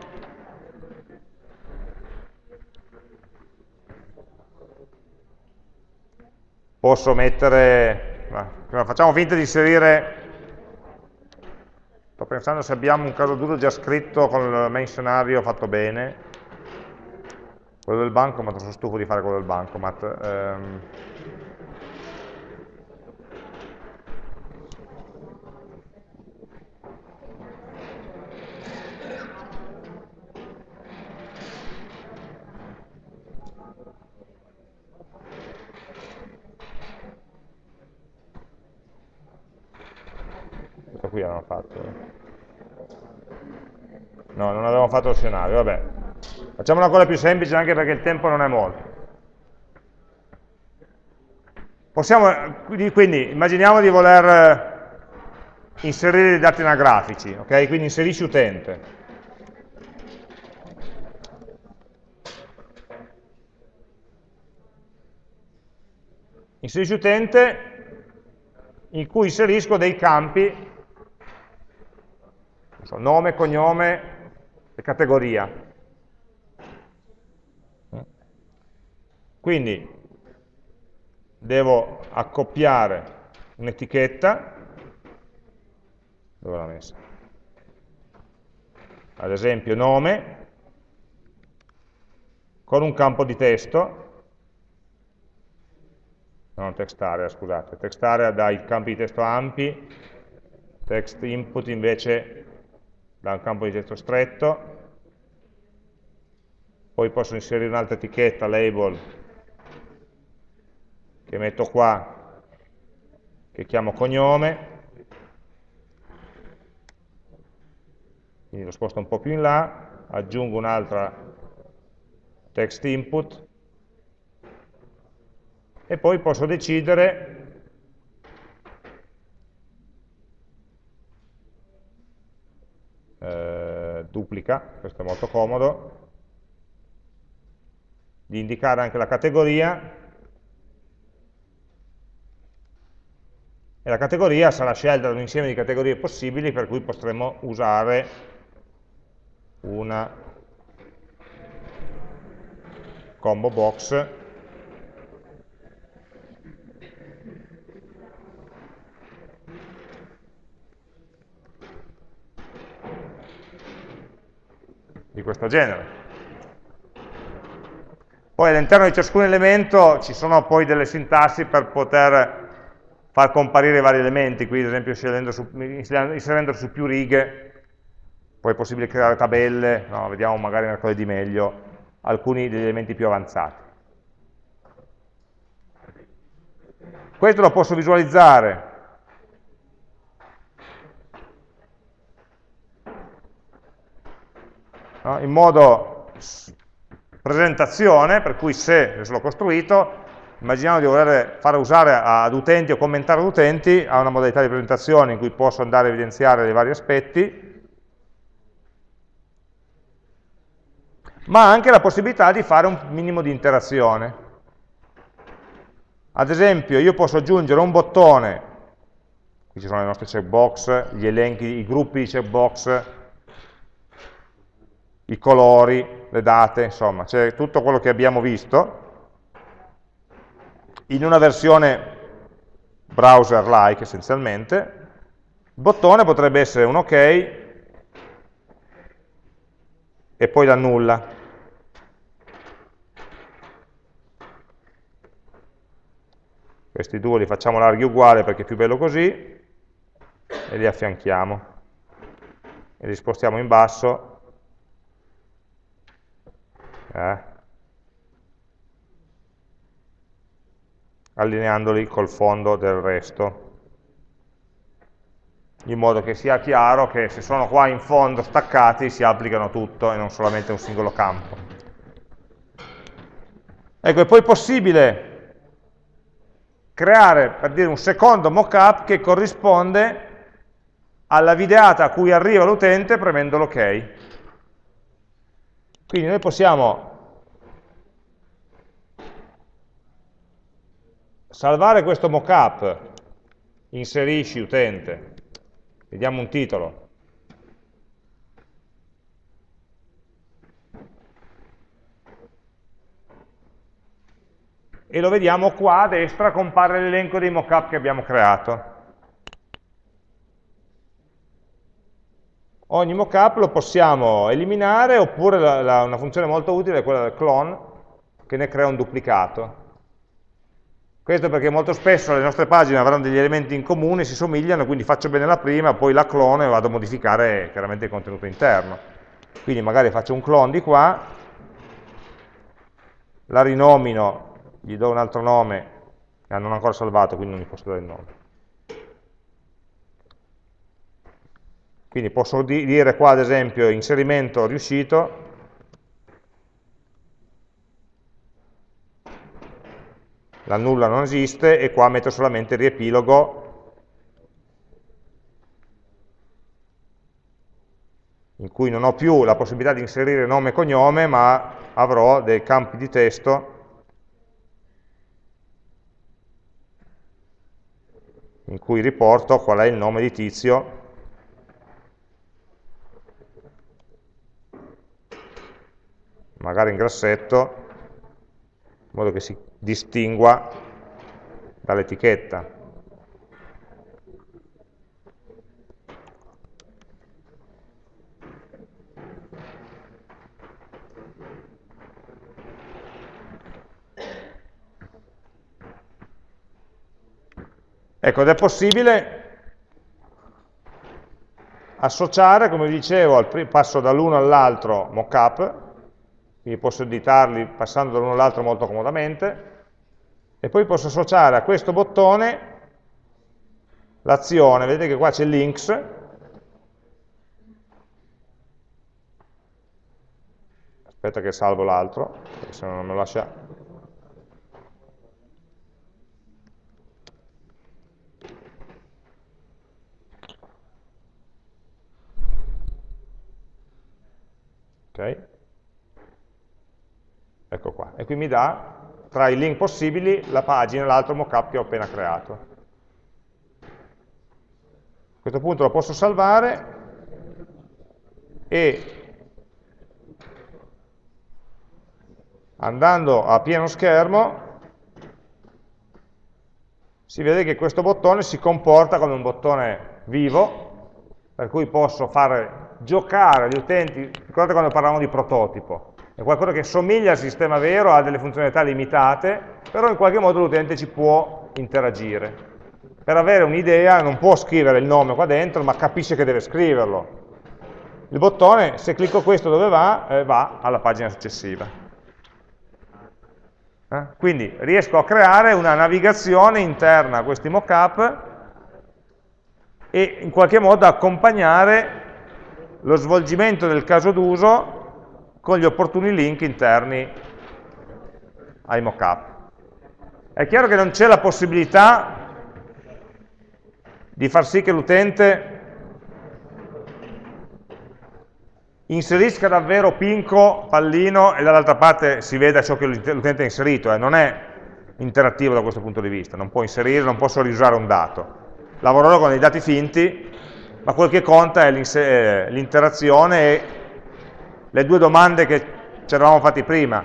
posso mettere, facciamo finta di inserire, pensando se abbiamo un caso d'uso già scritto con il main scenario fatto bene. Quello del bancomat, sono stufo di fare quello del bancomat. Ehm, qui avevamo fatto. No, non avevamo fatto lo scenario, vabbè. Facciamo una cosa più semplice anche perché il tempo non è molto. Possiamo, quindi immaginiamo di voler eh, inserire dei dati anagrafici, ok? Quindi inserisci utente. Inserisci utente in cui inserisco dei campi so, nome, cognome e categoria. Quindi devo accoppiare un'etichetta, dove l'ho messa? Ad esempio nome, con un campo di testo, non text area, scusate, text area dà i campi di testo ampi, text input invece da un campo di testo stretto, poi posso inserire un'altra etichetta, label, che metto qua, che chiamo cognome, quindi lo sposto un po' più in là, aggiungo un'altra text input, e poi posso decidere eh, duplica, questo è molto comodo, di indicare anche la categoria e la categoria sarà scelta da un insieme di categorie possibili per cui potremo usare una combo box di questo genere. Poi all'interno di ciascun elemento ci sono poi delle sintassi per poter far comparire i vari elementi, qui ad esempio su, inserendo su più righe, poi è possibile creare tabelle, no, vediamo magari mercoledì meglio, alcuni degli elementi più avanzati. Questo lo posso visualizzare no? in modo presentazione, per cui se l'ho costruito, immaginiamo di voler fare usare ad utenti o commentare ad utenti, ha una modalità di presentazione in cui posso andare a evidenziare dei vari aspetti, ma anche la possibilità di fare un minimo di interazione. Ad esempio, io posso aggiungere un bottone, qui ci sono le nostre checkbox, gli elenchi, i gruppi di checkbox i colori, le date, insomma, c'è tutto quello che abbiamo visto in una versione browser-like essenzialmente. Il bottone potrebbe essere un ok e poi la nulla. Questi due li facciamo larghi uguali perché è più bello così e li affianchiamo e li spostiamo in basso eh? allineandoli col fondo del resto in modo che sia chiaro che se sono qua in fondo staccati si applicano tutto e non solamente un singolo campo. Ecco, è poi possibile creare, per dire, un secondo mockup che corrisponde alla videata a cui arriva l'utente premendo l'ok. Quindi noi possiamo salvare questo mockup, inserisci utente, vediamo un titolo, e lo vediamo qua a destra compare l'elenco dei mockup che abbiamo creato. ogni mockup lo possiamo eliminare oppure la, la, una funzione molto utile è quella del clone che ne crea un duplicato. Questo perché molto spesso le nostre pagine avranno degli elementi in comune, si somigliano, quindi faccio bene la prima, poi la clono e vado a modificare chiaramente il contenuto interno. Quindi magari faccio un clone di qua, la rinomino, gli do un altro nome, ah, non ho ancora salvato, quindi non gli posso dare il nome. Quindi posso dire qua ad esempio inserimento riuscito, la nulla non esiste e qua metto solamente il riepilogo. In cui non ho più la possibilità di inserire nome e cognome ma avrò dei campi di testo. In cui riporto qual è il nome di tizio. Magari in grassetto in modo che si distingua dall'etichetta. Ecco, ed è possibile associare, come dicevo, passo dall'uno all'altro mockup, quindi posso editarli passando da l'uno all'altro molto comodamente, e poi posso associare a questo bottone l'azione, vedete che qua c'è links, aspetta che salvo l'altro, perché se no non me lo lascia... Ok? Ecco qua, e qui mi dà tra i link possibili la pagina l'altro mockup che ho appena creato. A questo punto lo posso salvare e andando a pieno schermo si vede che questo bottone si comporta come un bottone vivo per cui posso fare giocare gli utenti, ricordate quando parlavamo di prototipo, è qualcosa che somiglia al sistema vero, ha delle funzionalità limitate, però in qualche modo l'utente ci può interagire. Per avere un'idea non può scrivere il nome qua dentro, ma capisce che deve scriverlo. Il bottone, se clicco questo dove va, eh, va alla pagina successiva. Eh? Quindi riesco a creare una navigazione interna a questi mockup e in qualche modo accompagnare lo svolgimento del caso d'uso con gli opportuni link interni ai mockup. È chiaro che non c'è la possibilità di far sì che l'utente inserisca davvero pinco, pallino e dall'altra parte si veda ciò che l'utente ha inserito, eh. non è interattivo da questo punto di vista, non può inserire, non posso riusare un dato. Lavorerò con dei dati finti, ma quel che conta è l'interazione e le due domande che ci eravamo fatti prima.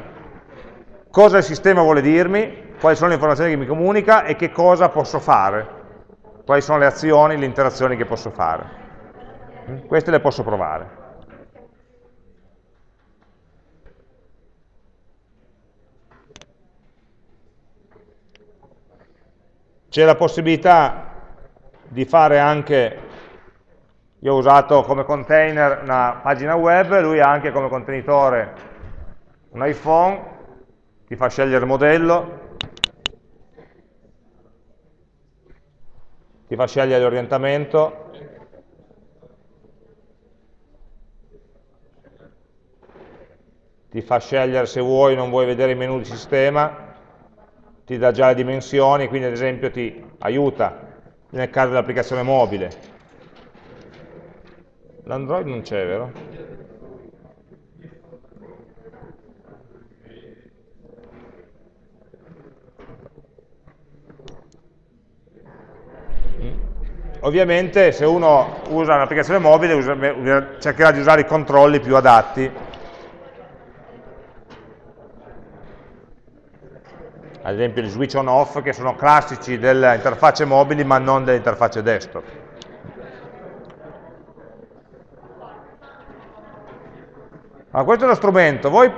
Cosa il sistema vuole dirmi, quali sono le informazioni che mi comunica e che cosa posso fare, quali sono le azioni, le interazioni che posso fare. Queste le posso provare. C'è la possibilità di fare anche io ho usato come container una pagina web, lui ha anche come contenitore un iPhone, ti fa scegliere il modello, ti fa scegliere l'orientamento, ti fa scegliere se vuoi o non vuoi vedere i menu di sistema, ti dà già le dimensioni, quindi ad esempio ti aiuta nel caso dell'applicazione mobile, L'Android non c'è, vero? Mm. Ovviamente se uno usa un'applicazione mobile usa, cercherà di usare i controlli più adatti. Ad esempio gli switch on off che sono classici delle interfacce mobili ma non delle interfacce desktop. Allora, questo è lo strumento. Voi,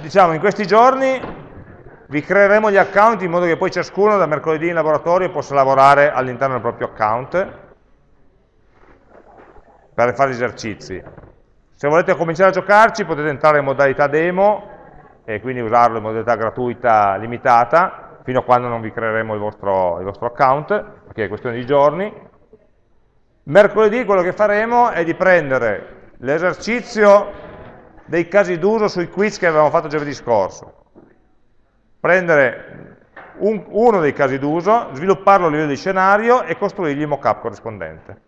diciamo, in questi giorni vi creeremo gli account in modo che poi ciascuno da mercoledì in laboratorio possa lavorare all'interno del proprio account per fare gli esercizi. Se volete cominciare a giocarci potete entrare in modalità demo e quindi usarlo in modalità gratuita limitata fino a quando non vi creeremo il vostro, il vostro account, perché è questione di giorni. Mercoledì quello che faremo è di prendere l'esercizio dei casi d'uso sui quiz che avevamo fatto giovedì scorso. Prendere un, uno dei casi d'uso, svilupparlo a livello di scenario e costruirgli il mock-up corrispondente,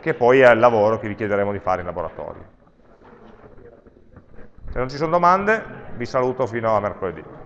che poi è il lavoro che vi chiederemo di fare in laboratorio. Se non ci sono domande, vi saluto fino a mercoledì.